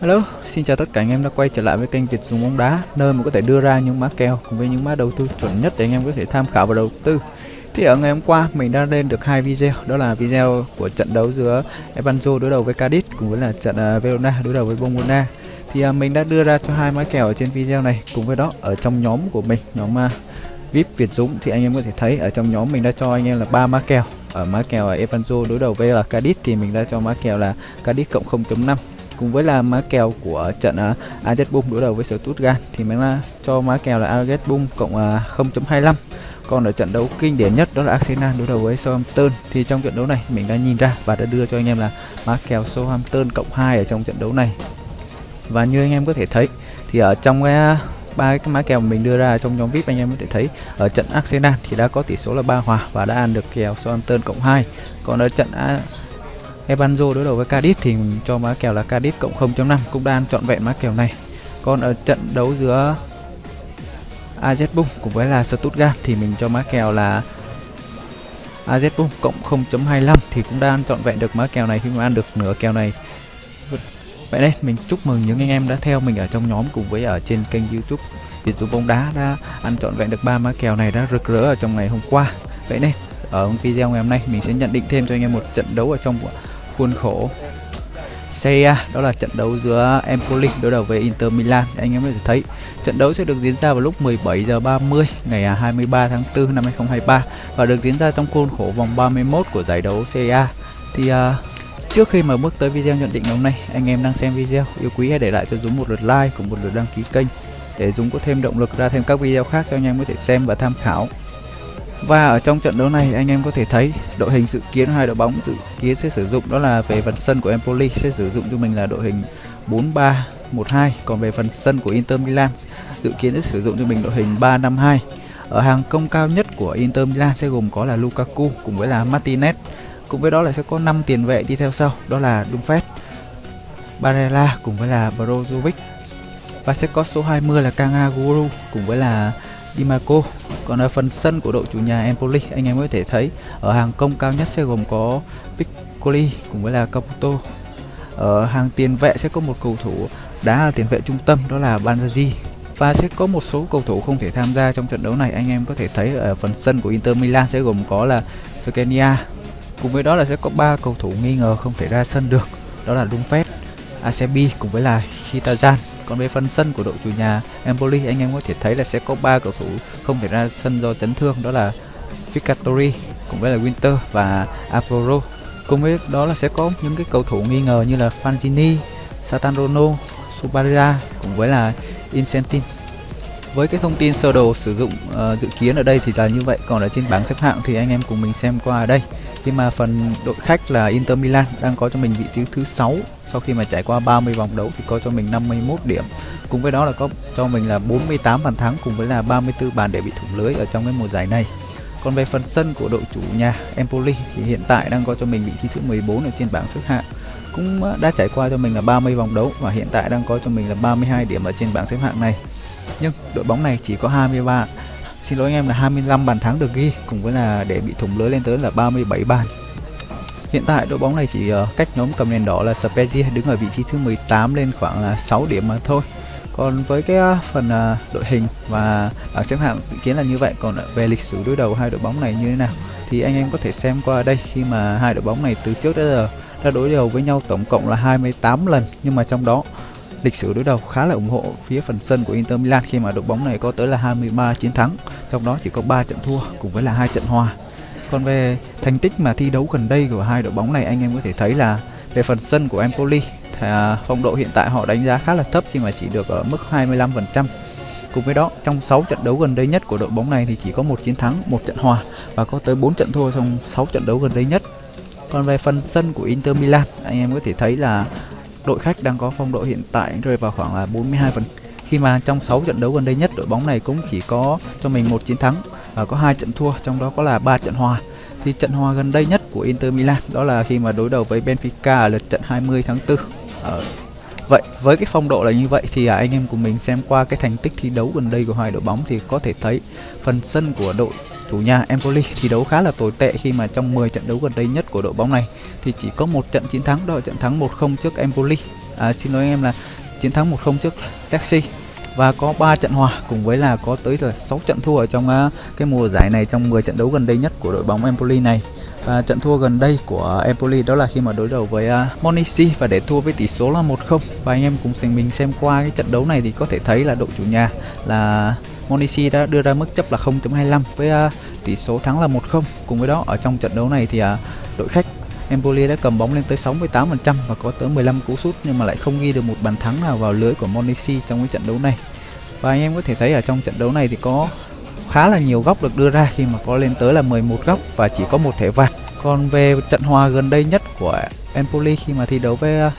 Hello, xin chào tất cả anh em đã quay trở lại với kênh Việt Dùng bóng đá Nơi mà có thể đưa ra những mã kèo cùng với những mã đầu tư chuẩn nhất để anh em có thể tham khảo và đầu tư. Thì ở ngày hôm qua mình đã lên được hai video Đó là video của trận đấu giữa Evanzo đối đầu với Cadiz Cùng với là trận uh, Verona đối đầu với Bombona Thì uh, mình đã đưa ra cho hai mã kèo ở trên video này Cùng với đó ở trong nhóm của mình, nhóm uh, VIP Việt Dũng Thì anh em có thể thấy ở trong nhóm mình đã cho anh em là ba mã kèo. Ở mã kèo ở Evanzo đối đầu với là Cadiz thì mình đã cho mã kèo là Cadiz cộng 0.5 cùng với là má kèo của trận uh, Ajax Bum đối đầu với Stuttgart thì mình là cho má kèo là Ajax Bum cộng à, uh, 0.25 còn ở trận đấu kinh điển nhất đó là Arsenal đối đầu với Southampton thì trong trận đấu này mình đã nhìn ra và đã đưa cho anh em là má kèo Southampton cộng 2 ở trong trận đấu này. Và như anh em có thể thấy thì ở trong cái à, ba cái má kèo mình đưa ra trong nhóm VIP anh em có thể thấy ở trận Arsenal thì đã có tỷ số là ba hòa và đã ăn được kèo Southampton cộng 2 còn ở trận à, Ebanzo đối đầu với Cadiz thì mình cho má kèo là Cadiz cộng 0.5 cũng đang chọn vẹn má kèo này. Còn ở trận đấu giữa AZ Bung cùng với là Stuttgart thì mình cho má kèo là AZ Bung cộng 0.25 thì cũng đang chọn vẹn được má kèo này khi mà ăn được nửa kèo này. Vậy đây mình chúc mừng những anh em đã theo mình ở trong nhóm cùng với ở trên kênh YouTube Việt Dũng bóng đá đã ăn chọn vẹn được ba má kèo này đã rực rỡ ở trong ngày hôm qua. Vậy nên ở video ngày hôm nay mình sẽ nhận định thêm cho anh em một trận đấu ở trong khuôn khổ. Serie A đó là trận đấu giữa Empoli đối đầu với Inter Milan. Anh em có thể thấy trận đấu sẽ được diễn ra vào lúc 17 giờ 30 ngày à, 23 tháng 4 năm 2023 và được diễn ra trong khuôn khổ vòng 31 của giải đấu Serie A. Thì uh, trước khi mà bước tới video nhận định hôm nay anh em đang xem video yêu quý hãy để lại cho Dũng một lượt like cùng một lượt đăng ký kênh để Dũng có thêm động lực ra thêm các video khác cho anh em có thể xem và tham khảo và ở trong trận đấu này, anh em có thể thấy đội hình dự kiến hai đội bóng dự kiến sẽ sử dụng đó là về phần sân của Empoli sẽ sử dụng cho mình là đội hình 4-3-1-2 còn về phần sân của Inter Milan dự kiến sẽ sử dụng cho mình đội hình 3-5-2 ở hàng công cao nhất của Inter Milan sẽ gồm có là Lukaku cùng với là Martinez, cùng với đó là sẽ có 5 tiền vệ đi theo sau, đó là Dumfries, Barella cùng với là Brozovic. Và sẽ có số 20 là Kangaguru cùng với là Dimaco còn ở phần sân của đội chủ nhà Empoli anh em có thể thấy ở hàng công cao nhất sẽ gồm có Piccoli cùng với là Caputo. Ở hàng tiền vệ sẽ có một cầu thủ đá là tiền vệ trung tâm đó là Banzazi và sẽ có một số cầu thủ không thể tham gia trong trận đấu này anh em có thể thấy ở phần sân của Inter Milan sẽ gồm có là Skriniar cùng với đó là sẽ có ba cầu thủ nghi ngờ không thể ra sân được đó là Dumfries, Acebi cùng với là Hitazan còn về phần sân của đội chủ nhà Empoli anh em có thể thấy là sẽ có ba cầu thủ không thể ra sân do chấn thương đó là Vicatori cùng với là Winter và Avoro cùng với đó là sẽ có những cái cầu thủ nghi ngờ như là Fantini, Satanrono, Subaria cùng với là Incentin. Với cái thông tin sơ đồ sử dụng uh, dự kiến ở đây thì là như vậy còn ở trên bảng xếp hạng thì anh em cùng mình xem qua ở đây khi mà phần đội khách là Inter Milan đang có cho mình vị trí thứ 6 sau khi mà trải qua 30 vòng đấu thì có cho mình 51 điểm. Cùng với đó là có cho mình là 48 bàn thắng cùng với là 34 bàn để bị thủng lưới ở trong cái mùa giải này. Còn về phần sân của đội chủ nhà Empoli thì hiện tại đang có cho mình vị trí thứ 14 ở trên bảng xếp hạng. Cũng ờ, đã trải qua cho mình là 30 vòng đấu và hiện tại đang có cho mình là 32 điểm ở trên bảng xếp hạng này. Nhưng đội bóng này chỉ có 23 xin lỗi anh em là 25 bàn thắng được ghi cùng với là để bị thủng lưới lên tới là 37 bàn Hiện tại đội bóng này chỉ uh, cách nhóm cầm đèn đỏ là Spezia đứng ở vị trí thứ 18 lên khoảng là 6 điểm mà thôi. Còn với cái uh, phần uh, đội hình và bảng xếp hạng dự kiến là như vậy. Còn về lịch sử đối đầu hai đội bóng này như thế nào thì anh em có thể xem qua đây khi mà hai đội bóng này từ trước đến giờ đã đối đầu với nhau tổng cộng là 28 lần nhưng mà trong đó lịch sử đối đầu khá là ủng hộ phía phần sân của Inter Milan khi mà đội bóng này có tới là 23 chiến thắng, trong đó chỉ có 3 trận thua cùng với là hai trận hòa. Còn về thành tích mà thi đấu gần đây của hai đội bóng này anh em có thể thấy là về phần sân của Empoli thì phong độ hiện tại họ đánh giá khá là thấp khi mà chỉ được ở mức 25%. Cùng với đó, trong 6 trận đấu gần đây nhất của đội bóng này thì chỉ có một chiến thắng, một trận hòa và có tới 4 trận thua trong 6 trận đấu gần đây nhất. Còn về phần sân của Inter Milan, anh em có thể thấy là đội khách đang có phong độ hiện tại rơi vào khoảng là 42 phần. Khi mà trong 6 trận đấu gần đây nhất đội bóng này cũng chỉ có cho mình một chiến thắng và có hai trận thua trong đó có là ba trận hòa. Thì trận hòa gần đây nhất của Inter Milan đó là khi mà đối đầu với Benfica ở lượt trận 20 tháng 4 ở ờ, Vậy với cái phong độ là như vậy thì à, anh em của mình xem qua cái thành tích thi đấu gần đây của hai đội bóng thì có thể thấy phần sân của đội chủ nhà Empoli thi đấu khá là tồi tệ khi mà trong 10 trận đấu gần đây nhất của đội bóng này thì chỉ có một trận chiến thắng đó là trận thắng 1-0 trước Empoli à, xin lỗi anh em là chiến thắng 1-0 trước Taxi và có 3 trận hòa cùng với là có tới là 6 trận thua ở trong uh, cái mùa giải này trong 10 trận đấu gần đây nhất của đội bóng Empoli này à, trận thua gần đây của Empoli đó là khi mà đối đầu với à, uh, Monici và để thua với tỷ số là 1-0. Và anh em cùng mình xem qua cái trận đấu này thì có thể thấy là đội chủ nhà là Monici đã đưa ra mức chấp là 0.25 với uh, tỷ số thắng là 1-0. Cùng với đó ở trong trận đấu này thì uh, đội khách Empoli đã cầm bóng lên tới 68% và có tới 15 cú sút nhưng mà lại không ghi được một bàn thắng nào vào lưới của Monici trong cái trận đấu này. Và anh em có thể thấy ở trong trận đấu này thì có khá là nhiều góc được đưa ra khi mà có lên tới là 11 góc và chỉ có một thẻ vàng. Còn về trận hòa gần đây nhất của Empoli khi mà thi đấu với ờ,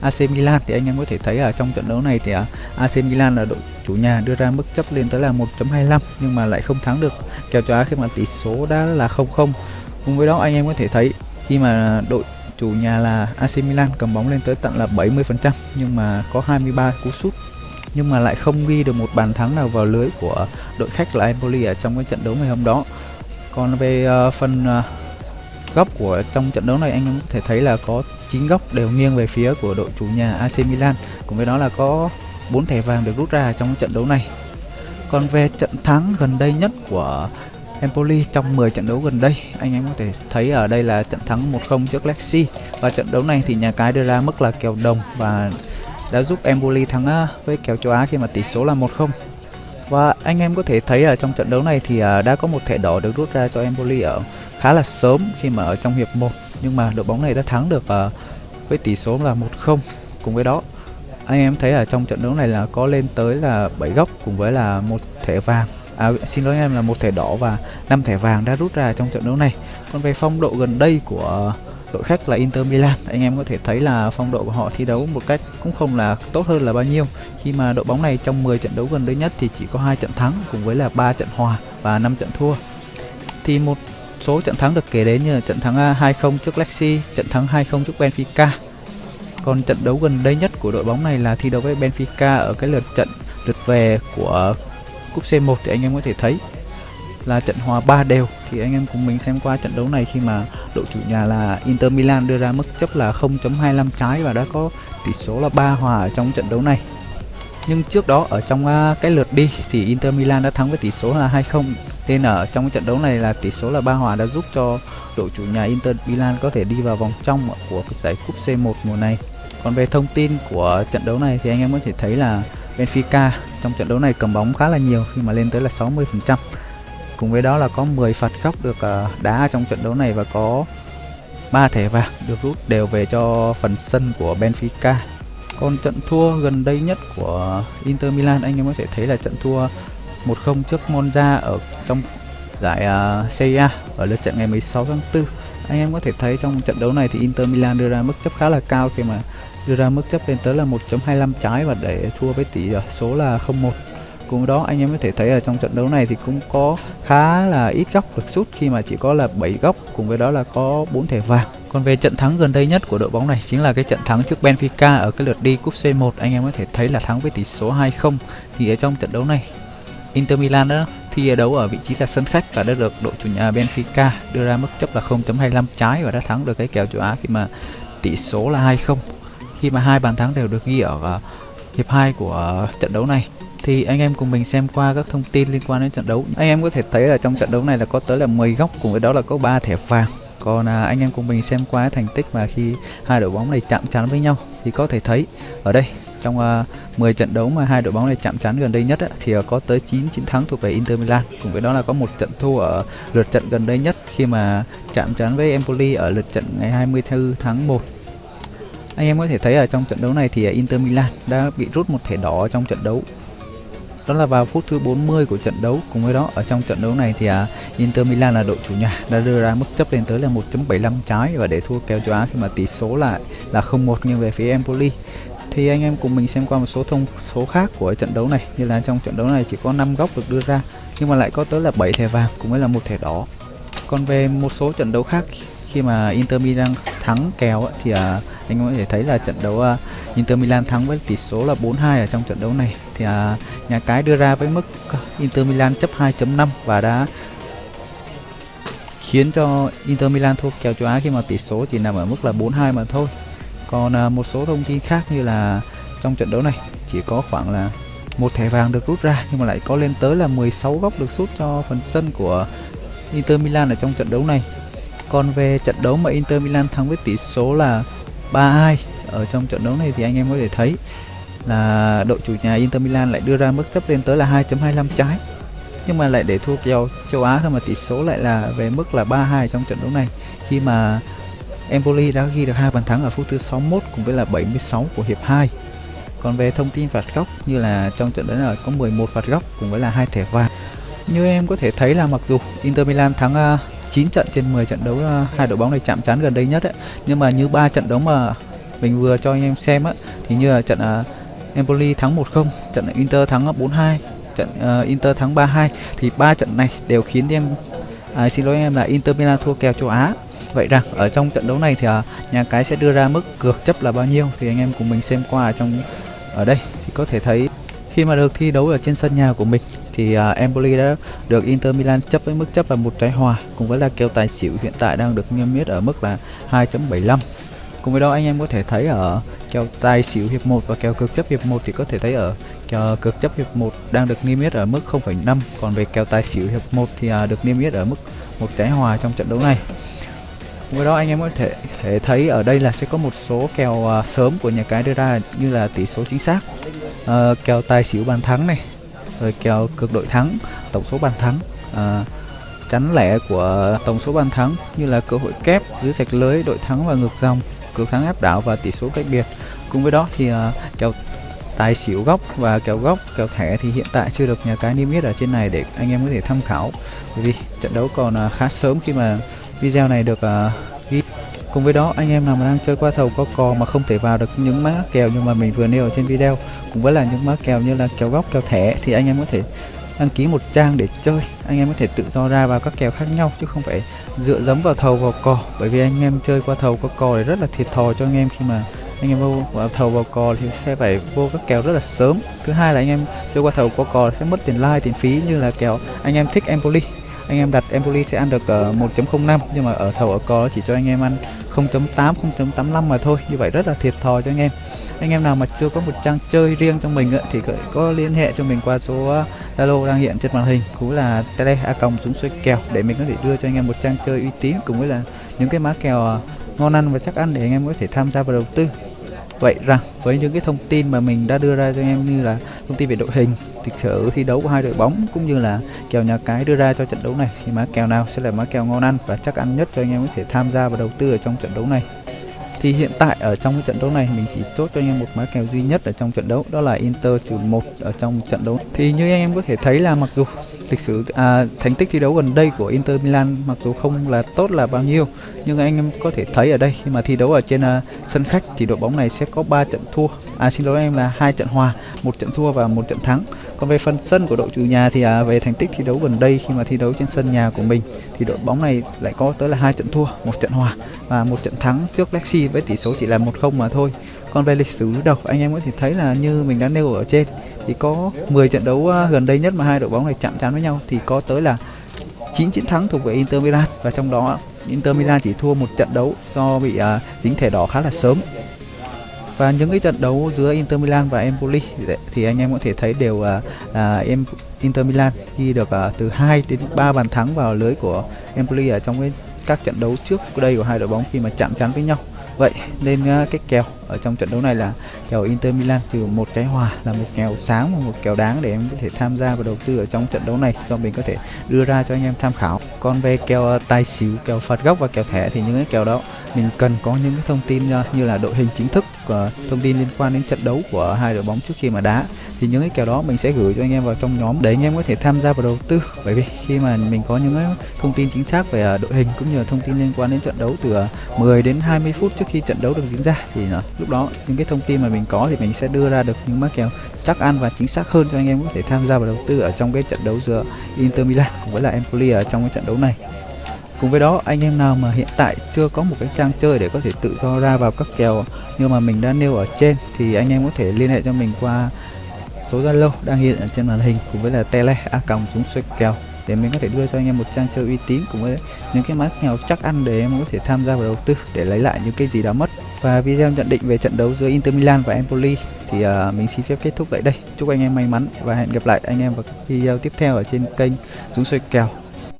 AC Milan thì anh em có thể thấy ở trong trận đấu này thì ờ, AC Milan là đội chủ nhà đưa ra mức chấp lên tới là 1.25 nhưng mà lại không thắng được kèo châu Á khi mà tỷ số đã là 0-0. Cùng với đó anh em có thể thấy khi mà đội chủ nhà là AC Milan cầm bóng lên tới tận là 70% nhưng mà có 23 cú sút nhưng mà lại không ghi được một bàn thắng nào vào lưới của đội khách là Empoli ở trong cái trận đấu ngày hôm đó. Còn về uh, phần uh, góc của trong trận đấu này anh em có thể thấy là có 9 góc đều nghiêng về phía của đội chủ nhà AC Milan. Cùng với đó là có 4 thẻ vàng được rút ra trong trận đấu này. Còn về trận thắng gần đây nhất của Empoli trong 10 trận đấu gần đây anh em có thể thấy ở đây là trận thắng 1-0 trước Lexi và trận đấu này thì nhà cái đưa ra mức là kèo đồng và đã giúp Empoli thắng à, với kèo châu Á khi mà tỷ số là 1-0 và anh em có thể thấy ở trong trận đấu này thì à, đã có một thẻ đỏ được rút ra cho Empoli ở khá là sớm khi mà ở trong hiệp 1 nhưng mà đội bóng này đã thắng được à, với tỷ số là 1-0 cùng với đó anh em thấy ở trong trận đấu này là có lên tới là 7 góc cùng với là một thẻ vàng. À, xin lỗi em là một thẻ đỏ và 5 thẻ vàng đã rút ra trong trận đấu này. Còn về phong độ gần đây của đội khách là Inter Milan. Anh em có thể thấy là phong độ của họ thi đấu một cách cũng không là tốt hơn là bao nhiêu. Khi mà đội bóng này trong 10 trận đấu gần đây nhất thì chỉ có hai trận thắng cùng với là 3 trận hòa và 5 trận thua. Thì một số trận thắng được kể đến như là trận thắng à, 2-0 trước Lexi, trận thắng 2-0 trước Benfica. Còn trận đấu gần đây nhất của đội bóng này là thi đấu với Benfica ở cái lượt trận lượt về của cúp C1 thì anh em có thể thấy là trận hòa 3 đều. Thì anh em cùng mình xem qua trận đấu này khi mà đội chủ nhà là Inter Milan đưa ra mức chấp là 0.25 trái và đã có tỷ số là 3 hòa ở trong trận đấu này. Nhưng trước đó ở trong à, cái lượt đi thì Inter Milan đã thắng với tỷ số là 2-0 nên ở trong trận đấu này là tỷ số là 3 hòa đã giúp cho đội chủ nhà Inter Milan có thể đi vào vòng trong của giải cúp C1 mùa này. Còn về thông tin của trận đấu này thì anh em có thể thấy là Benfica trong trận đấu này cầm bóng khá là nhiều, khi mà lên tới là 60%. Cùng với đó là có 10 phạt góc được ờ, đá trong trận đấu này và có 3 thẻ vàng được rút đều về cho phần sân của Benfica. Còn trận thua gần đây nhất của Inter Milan anh em có thể thấy là trận thua 1-0 trước Monza ở trong giải uh, Serie A ở lượt trận ngày 16 tháng 4. Anh em có thể thấy trong trận đấu này thì Inter Milan đưa ra mức chấp khá là cao khi mà đưa ra mức chấp lên tới là 1.25 trái và để thua với tỷ ờ, số là 0-1 cùng đó anh em có thể thấy ở trong trận đấu này thì cũng có khá là ít góc được sút khi mà chỉ có là 7 góc cùng với đó là có 4 thẻ vàng. Còn về trận thắng gần đây nhất của đội bóng này chính là cái trận thắng trước Benfica ở cái lượt đi cúp C1 anh em có thể thấy là thắng với tỷ số 2-0 thì ở trong trận đấu này Inter Milan đó thi đấu ở vị trí là sân khách và đã được đội chủ nhà Benfica đưa ra mức chấp là 0.25 trái và đã thắng được cái kèo châu Á khi mà tỷ số là 2-0 khi mà hai bàn thắng đều được ghi ở uh, hiệp 2 của trận đấu này thì anh em cùng mình xem qua các thông tin liên quan đến trận đấu. Anh em có thể thấy là trong trận đấu này là có tới là 10 góc cùng với đó là có 3 thẻ vàng. Còn à, anh em cùng mình xem qua thành tích mà khi hai đội bóng này chạm trán với nhau thì có thể thấy ở đây trong à, 10 trận đấu mà hai đội bóng này chạm trán gần đây nhất á, thì à, có tới 9 chiến thắng thuộc về Inter Milan. Cùng với đó là có một trận thua ở lượt trận gần đây nhất khi mà chạm trán với Empoli ở lượt trận ngày 24 tháng 1 anh em có thể thấy ở trong trận đấu này thì à, Inter Milan đã bị rút một thẻ đỏ trong trận đấu đó là vào phút thứ 40 của trận đấu. Cùng với đó ở trong trận đấu này thì à, Inter Milan là đội chủ nhà đã đưa ra mức chấp lên tới là 1.75 trái và để thua kèo châu Á khi mà tỷ số lại là 0-1 nghiêng về phía Empoli. Thì anh em cùng mình xem qua một số thông số khác của trận đấu này như là trong trận đấu này chỉ có 5 góc được đưa ra nhưng mà lại có tới là 7 thẻ vàng cũng với là một thẻ đỏ. Còn về một số trận đấu khác khi mà Inter Milan thắng kèo thì uh, anh có thể thấy là trận đấu uh, Inter Milan thắng với tỷ số là 4-2 ở trong trận đấu này thì à, nhà cái đưa ra với mức Inter Milan chấp 2.5 và đã khiến cho Inter Milan thua kèo châu Á khi mà tỷ số chỉ nằm ở mức là 4-2 mà thôi. Còn à, một số thông tin khác như là trong trận đấu này chỉ có khoảng là một thẻ vàng được rút ra nhưng mà lại có lên tới là 16 góc được sút cho phần sân của Inter Milan ở trong trận đấu này. Còn về trận đấu mà Inter Milan thắng với tỷ số là 3-2 ở trong trận đấu này thì anh em có thể thấy là đội chủ nhà Inter Milan lại đưa ra mức chấp lên tới là 2.25 trái. Nhưng mà lại để thua kèo châu Á thôi mà tỷ số lại là về mức là 3-2 trong trận đấu này. Khi mà Empoli đã ghi được hai bàn thắng ở phút thứ 61 cùng với là 76 của hiệp 2 còn về thông tin phạt góc như là trong trận đấu này có 11 phạt góc cùng với là hai thẻ vàng. Như em có thể thấy là mặc dù Inter Milan thắng à, uh, 9 trận trên 10 trận đấu uh, hai đội bóng này chạm trán gần đây nhất ấy. nhưng mà như ba trận đấu mà mình vừa cho anh em xem á thì như là trận uh, Empoli thắng 1-0 trận Inter thắng 4-2 trận uh, Inter thắng 3-2 thì ba trận này đều khiến em à, xin lỗi em là Inter Milan thua kèo châu Á. Vậy rằng ở trong trận đấu này thì uh, nhà cái sẽ đưa ra mức cược chấp là bao nhiêu thì anh em cùng mình xem qua ở trong ở đây. Thì có thể thấy khi mà được thi đấu ở trên sân nhà của mình thì uh, Empoli đã được Inter Milan chấp với mức chấp là một trái hòa cùng với là kèo tài xỉu hiện tại đang được niêm yết ở mức là 2.75 cùng với đó anh em có thể thấy ở kèo tài xỉu hiệp 1 và kèo cực chấp hiệp 1 thì có thể thấy ở kèo cực chấp hiệp 1 đang được niêm yết ở mức 0.5 còn về kèo tài xỉu hiệp 1 thì à, được niêm yết ở mức một trái hòa trong trận đấu này. Cùng với đó anh em có thể, thể thấy ở đây là sẽ có một số kèo à, sớm của nhà cái đưa ra như là tỷ số chính xác. Ờ, à, kèo tài xỉu bàn thắng này rồi kèo cực đội thắng tổng số bàn thắng À, chắn lẻ của tổng số bàn thắng như là cơ hội kép dưới sạch lưới đội thắng và ngược dòng cược thắng áp đảo và tỷ số cách biệt. Cùng với đó thì uh, kèo tài xỉu góc và kèo góc kèo thẻ thì hiện tại chưa được nhà cái niêm yết ở trên này để anh em có thể tham khảo. Bởi vì trận đấu còn uh, khá sớm khi mà video này được uh, ghi. Cùng với đó anh em nào mà đang chơi qua thầu có cò mà không thể vào được những mã kèo nhưng mà mình vừa nêu ở trên video cùng với là những mã kèo như là kèo góc kèo thẻ thì anh em có thể đăng ký một trang để chơi. Anh em có thể tự do ra vào các kèo khác nhau chứ không phải dựa dẫm vào thầu vào cò. Bởi vì anh em chơi qua thầu qua cò thì rất là thiệt thòi cho anh em khi mà anh em vô vào thầu vào cò thì sẽ phải vô các kèo rất là sớm. Thứ hai là anh em chơi qua thầu qua cò sẽ mất tiền like tiền phí như là kèo anh em thích Empoli. Anh em đặt Empoli sẽ ăn được ờ, uh, 1.05 nhưng mà ở thầu ở cò chỉ cho anh em ăn 0.8 0.85 mà thôi. Như vậy rất là thiệt thòi cho anh em. Anh em nào mà chưa có một trang chơi riêng cho mình thì có liên hệ cho mình qua số ờ, Zalo đang hiện trên màn hình, cũng là tele a còng súng xoay kèo để mình có thể đưa cho anh em một trang chơi uy tín cùng với là những cái má kèo à, ngon ăn và chắc ăn để anh em có thể tham gia vào đầu tư. Vậy rằng, với những cái thông tin mà mình đã đưa ra cho anh em như là thông tin về đội hình lịch sử thi đấu của hai đội bóng cũng như là kèo nhà cái đưa ra cho trận đấu này, thì má kèo nào sẽ là má kèo ngon ăn và chắc ăn nhất cho anh em có thể tham gia và đầu tư ở trong trận đấu này? Thì hiện tại ở trong cái trận đấu này mình chỉ chốt cho anh em một má kèo duy nhất ở trong trận đấu đó là Inter trừ một ở trong trận đấu. Thì như anh em có thể thấy là mặc dù lịch sử à, thành tích thi đấu gần đây của Inter Milan mặc dù không là tốt là bao nhiêu nhưng anh em có thể thấy ở đây khi mà thi đấu ở trên uh, sân khách thì đội bóng này sẽ có 3 trận thua. À xin lỗi em là hai trận hòa một trận thua và một trận thắng còn về phần sân của đội chủ nhà thì à, về thành tích thi đấu gần đây khi mà thi đấu trên sân nhà của mình thì đội bóng này lại có tới là hai trận thua một trận hòa và một trận thắng trước Lexi với tỷ số chỉ là một không mà thôi. Còn về lịch sử đầu anh em có thể thấy là như mình đã nêu ở trên thì có 10 trận đấu à, gần đây nhất mà hai đội bóng này chạm trán với nhau thì có tới là 9 chiến thắng thuộc về Inter Milan. Và trong đó Inter Milan chỉ thua một trận đấu do bị uh, dính thẻ đỏ khá là sớm và những cái trận đấu giữa Inter Milan và Empoli thì anh em có thể thấy đều là uh, em Inter Milan ghi được uh, từ 2 đến 3 bàn thắng vào lưới của Empoli ở trong cái các trận đấu trước đây của hai đội bóng khi mà chạm trán với nhau. Vậy nên uh, cái kèo ở trong trận đấu này là kèo Inter Milan trừ một trái hòa là một kèo sáng và một kèo đáng để em có thể tham gia và đầu tư ở trong trận đấu này do mình có thể đưa ra cho anh em tham khảo. Còn về kèo uh, tài xỉu kèo phạt góc và kèo thẻ thì những cái kèo đó mình cần có những cái thông tin ờ, như là đội hình chính thức và thông tin liên quan đến trận đấu của hai đội bóng trước khi mà đá. Thì những cái kèo đó mình sẽ gửi cho anh em vào trong nhóm để anh em có thể tham gia vào đầu tư. Bởi vì khi mà mình có những cái thông tin chính xác về ờ, đội hình cũng như là thông tin liên quan đến trận đấu từ ờ, 10 đến 20 phút trước khi trận đấu được diễn ra, thì lúc đó những cái thông tin mà mình có thì mình sẽ đưa ra được những mã kèo chắc ăn và chính xác hơn cho anh em có thể tham gia vào đầu tư ở trong cái trận đấu giữa Inter Milan cùng với là Empoli ở trong cái trận đấu này. Cùng với đó anh em nào mà hiện tại chưa có một cái trang chơi để có thể tự do ra vào các kèo như mà mình đã nêu ở trên thì anh em có thể liên hệ cho mình qua số Zalo đang hiện ở trên màn hình cùng với là tele a còng xuống xoay kèo để mình có thể đưa cho anh em một trang chơi uy tín cùng với những cái mã kèo chắc ăn để em có thể tham gia vào đầu tư để lấy lại những cái gì đã mất. Và video nhận định về trận đấu giữa Inter Milan và Empoli thì uh, mình xin phép kết thúc tại đây. Chúc anh em may mắn và hẹn gặp lại anh em vào video tiếp theo ở trên kênh Dũng xoay kèo.